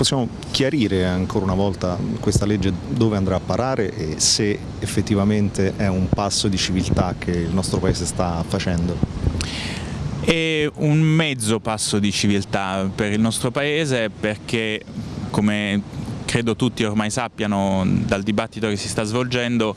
Possiamo chiarire ancora una volta questa legge dove andrà a parare e se effettivamente è un passo di civiltà che il nostro Paese sta facendo? È un mezzo passo di civiltà per il nostro Paese perché come credo tutti ormai sappiano dal dibattito che si sta svolgendo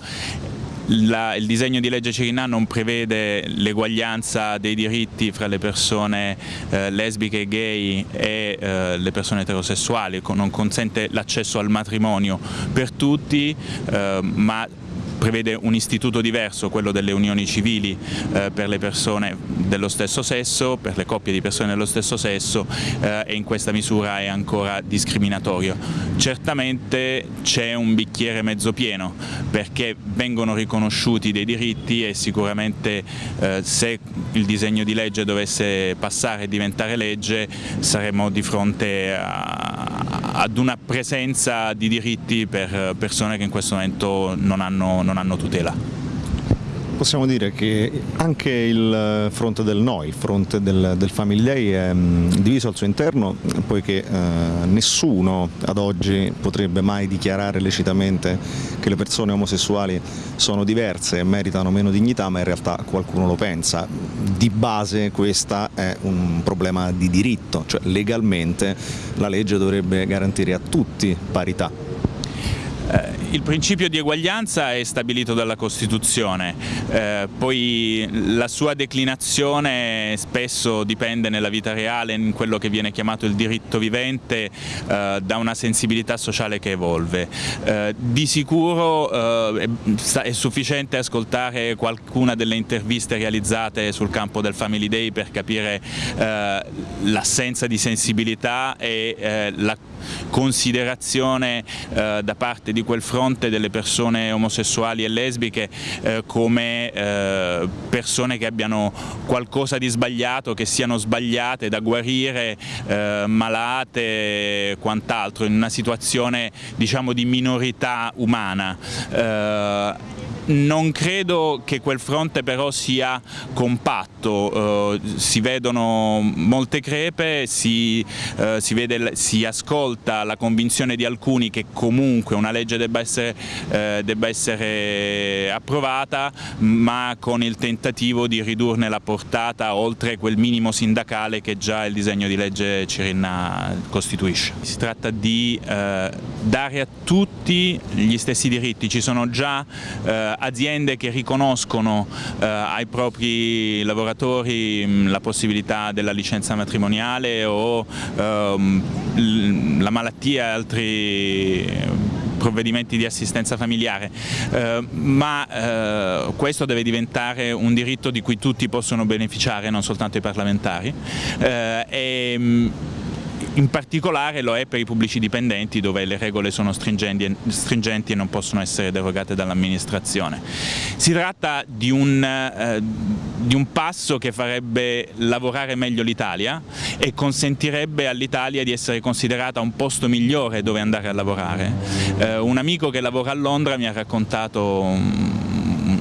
la, il disegno di legge Cirinà non prevede l'eguaglianza dei diritti fra le persone eh, lesbiche e gay e eh, le persone eterosessuali, non consente l'accesso al matrimonio per tutti, eh, ma prevede un istituto diverso, quello delle unioni civili eh, per le persone dello stesso sesso, per le coppie di persone dello stesso sesso eh, e in questa misura è ancora discriminatorio. Certamente c'è un bicchiere mezzo pieno perché vengono riconosciuti dei diritti e sicuramente eh, se il disegno di legge dovesse passare e diventare legge saremo di fronte a, ad una presenza di diritti per persone che in questo momento non hanno, non hanno tutela. Possiamo dire che anche il fronte del no, il fronte del, del Family Day è mm, diviso al suo interno poiché eh, nessuno ad oggi potrebbe mai dichiarare lecitamente che le persone omosessuali sono diverse e meritano meno dignità, ma in realtà qualcuno lo pensa. Di base questo è un problema di diritto, cioè legalmente la legge dovrebbe garantire a tutti parità. Eh, il principio di eguaglianza è stabilito dalla Costituzione, eh, poi la sua declinazione spesso dipende nella vita reale, in quello che viene chiamato il diritto vivente, eh, da una sensibilità sociale che evolve. Eh, di sicuro eh, è sufficiente ascoltare qualcuna delle interviste realizzate sul campo del Family Day per capire eh, l'assenza di sensibilità e la considerazione da parte di quel fronte fronte delle persone omosessuali e lesbiche eh, come eh, persone che abbiano qualcosa di sbagliato, che siano sbagliate da guarire, eh, malate e quant'altro, in una situazione diciamo, di minorità umana. Eh, non credo che quel fronte però sia compatto, eh, si vedono molte crepe, si, eh, si, vede, si, ascolta la convinzione di alcuni che comunque una legge debba essere, eh, debba essere approvata, ma con il tentativo di ridurne la portata oltre quel minimo sindacale che già il disegno di legge Cirinna costituisce. Si tratta di eh, dare a tutti gli stessi diritti, ci sono già eh, aziende che riconoscono eh, ai propri lavoratori mh, la possibilità della licenza matrimoniale o ehm, la malattia e altri provvedimenti di assistenza familiare, eh, ma eh, questo deve diventare un diritto di cui tutti possono beneficiare, non soltanto i parlamentari. Eh, e, in particolare lo è per i pubblici dipendenti dove le regole sono stringenti, e non possono essere derogate dall'amministrazione. Si tratta di un, eh, di un passo che farebbe lavorare meglio l'Italia e consentirebbe all'Italia di essere considerata un posto migliore dove andare a lavorare. Eh, un amico che lavora a Londra mi ha raccontato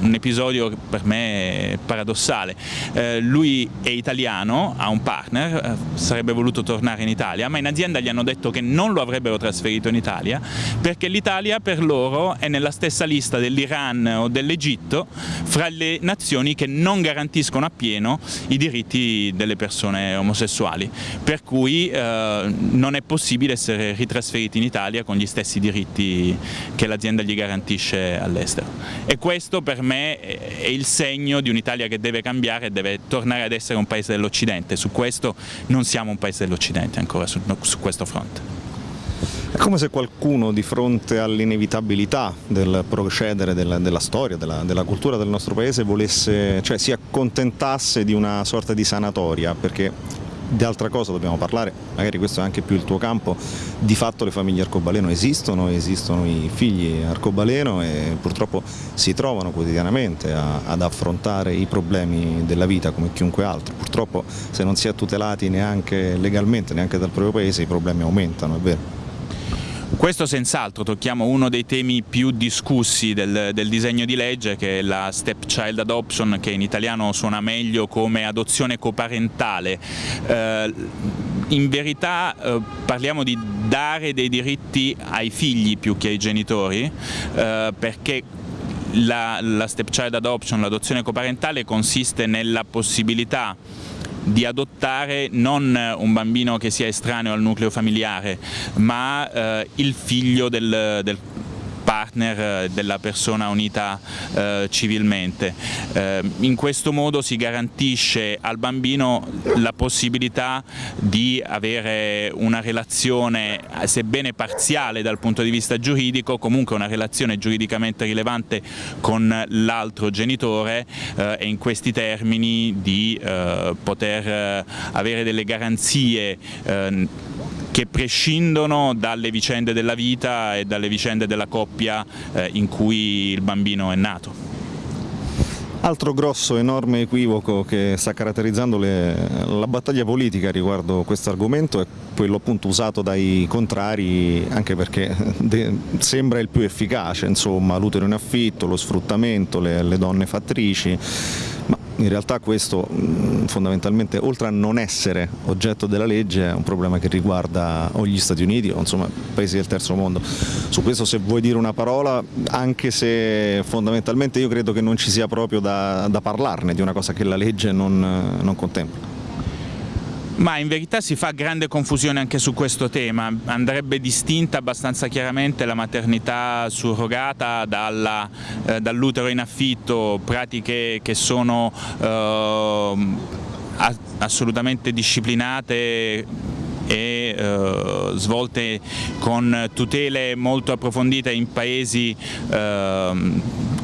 un episodio per me paradossale. Eh, lui è italiano, ha un partner, eh, sarebbe voluto tornare in Italia, ma in azienda gli hanno detto che non lo avrebbero trasferito in Italia perché l'Italia per loro è nella stessa lista dell'Iran o dell'Egitto fra le nazioni che non garantiscono appieno i diritti delle persone omosessuali, per cui eh, non è possibile essere ritrasferiti in Italia con gli stessi diritti che l'azienda gli garantisce all'estero. E questo per me me è il segno di un'Italia che deve cambiare e deve tornare ad essere un paese dell'Occidente. Su questo non siamo un paese dell'Occidente ancora su, su questo fronte. È come se qualcuno di fronte all'inevitabilità del procedere della, della storia, della, della, cultura del nostro paese volesse, cioè si accontentasse di una sorta di sanatoria, perché di altra cosa dobbiamo parlare, magari questo è anche più il tuo campo, di fatto le famiglie arcobaleno esistono, esistono i figli arcobaleno e purtroppo si trovano quotidianamente a, ad affrontare i problemi della vita come chiunque altro, purtroppo se non si è tutelati neanche legalmente, neanche dal proprio paese i problemi aumentano, è vero. Questo senz'altro tocchiamo uno dei temi più discussi del, del, disegno di legge che è la stepchild adoption che in italiano suona meglio come adozione coparentale. Eh, in verità eh, parliamo di dare dei diritti ai figli più che ai genitori, eh, perché la, la stepchild adoption, l'adozione coparentale consiste nella possibilità di adottare non un bambino che sia estraneo al nucleo familiare, ma eh, il figlio del, del partner eh, della persona unita eh, civilmente. Eh, in questo modo si garantisce al bambino la possibilità di avere una relazione, sebbene parziale dal punto di vista giuridico, comunque una relazione giuridicamente rilevante con l'altro genitore eh, e in questi termini di eh, poter eh, avere delle garanzie che prescindono dalle vicende della vita e dalle vicende della coppia eh, in cui il bambino è nato. Altro grosso, enorme equivoco che sta caratterizzando le, la battaglia politica riguardo questo argomento è quello appunto usato dai contrari anche perché de, sembra il più efficace, insomma l'utero in affitto, lo sfruttamento, le, le donne fattrici, in realtà questo fondamentalmente oltre a non essere oggetto della legge è un problema che riguarda o gli Stati Uniti o insomma paesi del terzo mondo. Su questo se vuoi dire una parola, anche se fondamentalmente io credo che non ci sia proprio da, da parlarne di una cosa che la legge non, non contempla. Ma in verità si fa grande confusione anche su questo tema, andrebbe distinta abbastanza chiaramente la maternità surrogata eh, dall'utero in affitto, pratiche che sono eh, assolutamente disciplinate e eh, svolte con tutele molto approfondite in paesi eh,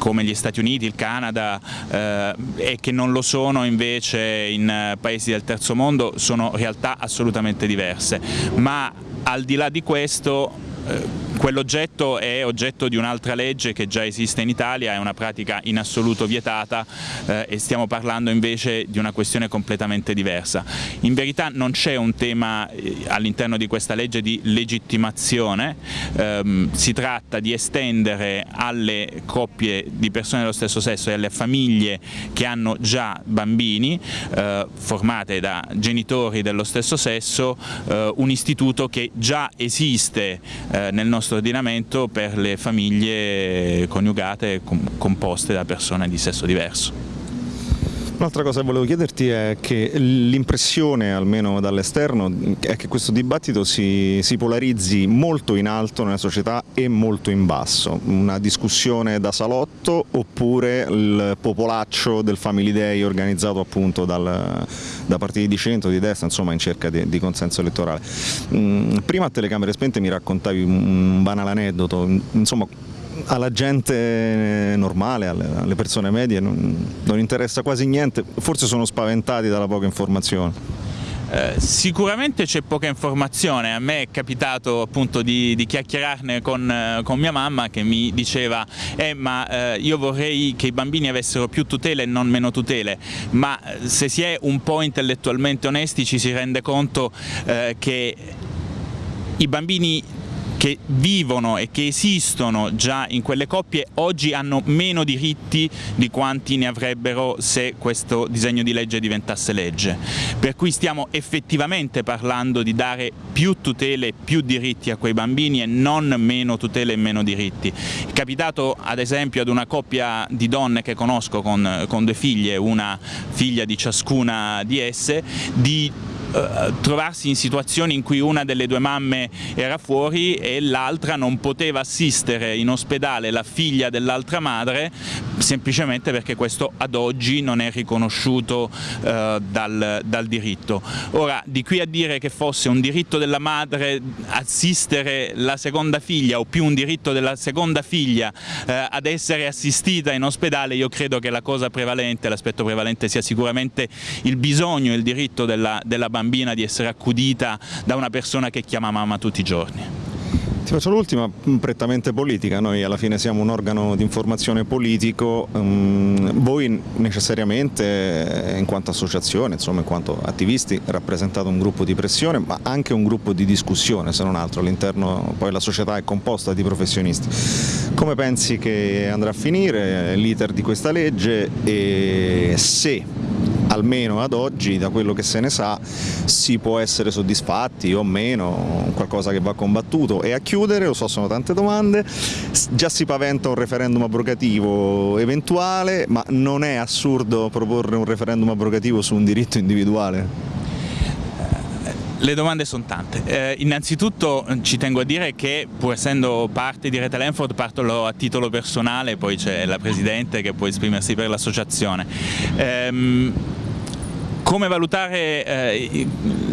come gli Stati Uniti, il Canada eh, e che non lo sono invece in paesi del terzo mondo sono realtà assolutamente diverse, ma al di là di questo eh, Quell'oggetto è oggetto di un'altra legge che già esiste in Italia, è una pratica in assoluto vietata eh, e stiamo parlando invece di una questione completamente diversa. In verità non c'è un tema eh, all'interno di questa legge di legittimazione, ehm, si tratta di estendere alle coppie di persone dello stesso sesso e alle famiglie che hanno già bambini eh, formate da genitori dello stesso sesso eh, un istituto che già esiste eh, nel nostro nostro ordinamento per le famiglie coniugate composte da persone di sesso diverso. Un'altra cosa che volevo chiederti è che l'impressione, almeno dall'esterno, è che questo dibattito si, si, polarizzi molto in alto nella società e molto in basso. Una discussione da salotto oppure il popolaccio del Family Day organizzato appunto dal, da partiti di centro, di destra, insomma in cerca di, di consenso elettorale. Mm, prima a telecamere spente mi raccontavi un banale aneddoto, insomma alla gente normale, alle, persone medie non, non interessa quasi niente, forse sono spaventati dalla poca informazione. Eh, sicuramente c'è poca informazione, a me è capitato appunto di, di chiacchierarne con, eh, con, mia mamma che mi diceva eh, ma eh, io vorrei che i bambini avessero più tutele e non meno tutele, ma eh, se si è un po' intellettualmente onesti ci si rende conto eh, che i bambini che vivono e che esistono già in quelle coppie oggi hanno meno diritti di quanti ne avrebbero se questo disegno di legge diventasse legge. Per cui stiamo effettivamente parlando di dare più tutele e più diritti a quei bambini e non meno tutele e meno diritti. È capitato ad esempio ad una coppia di donne che conosco con, con due figlie, una figlia di ciascuna di esse, di eh, trovarsi in situazioni in cui una delle due mamme era fuori e l'altra non poteva assistere in ospedale la figlia dell'altra madre semplicemente perché questo ad oggi non è riconosciuto eh, dal, dal, diritto. Ora, di qui a dire che fosse un diritto della madre assistere la seconda figlia o più un diritto della seconda figlia eh, ad essere assistita in ospedale, io credo che la cosa prevalente, l'aspetto prevalente sia sicuramente il bisogno il diritto della, della bambina bambina di essere accudita da una persona che chiama mamma tutti i giorni. Ti faccio l'ultima, prettamente politica, noi alla fine siamo un organo di informazione politico, um, voi necessariamente in quanto associazione, insomma in quanto attivisti rappresentate un gruppo di pressione ma anche un gruppo di discussione se non altro, all'interno poi la società è composta di professionisti. Come pensi che andrà a finire l'iter di questa legge e se almeno ad oggi da quello che se ne sa si può essere soddisfatti o meno, qualcosa che va combattuto e a chiudere, lo so sono tante domande, già si paventa un referendum abrogativo eventuale ma non è assurdo proporre un referendum abrogativo su un diritto individuale? Le domande sono tante. Eh, innanzitutto ci tengo a dire che pur essendo parte di Rete Lenford parto a titolo personale, poi c'è la Presidente che può esprimersi per l'associazione. Ehm, come valutare eh,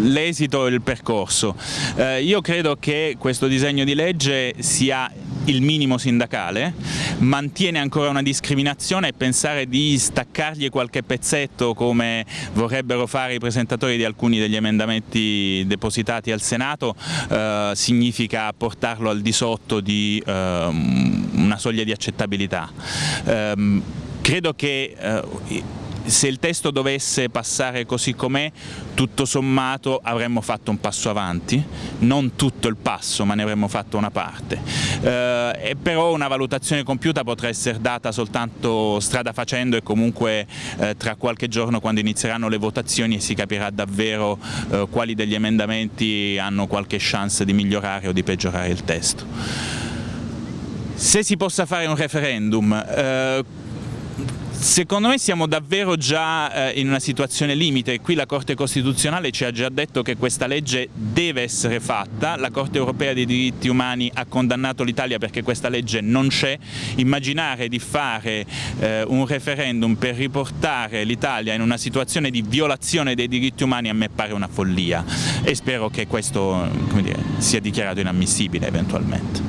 l'esito e il percorso? Eh, io credo che questo disegno di legge sia il minimo sindacale, mantiene ancora una discriminazione e pensare di staccargli qualche pezzetto come vorrebbero fare i presentatori di alcuni degli emendamenti depositati al Senato eh, significa portarlo al di sotto di eh, una soglia di accettabilità. Eh, credo che eh, se il testo dovesse passare così com'è, tutto sommato avremmo fatto un passo avanti, non tutto il passo ma ne avremmo fatto una parte, eh, però una valutazione compiuta potrà essere data soltanto strada facendo e comunque eh, tra qualche giorno quando inizieranno le votazioni si capirà davvero eh, quali degli emendamenti hanno qualche chance di migliorare o di peggiorare il testo. Se si possa fare un referendum, eh, Secondo me siamo davvero già eh, in una situazione limite, qui la Corte Costituzionale ci ha già detto che questa legge deve essere fatta, la Corte Europea dei diritti umani ha condannato l'Italia perché questa legge non c'è, immaginare di fare eh, un referendum per riportare l'Italia in una situazione di violazione dei diritti umani a me pare una follia. E spero che questo dire, sia dichiarato inammissibile eventualmente.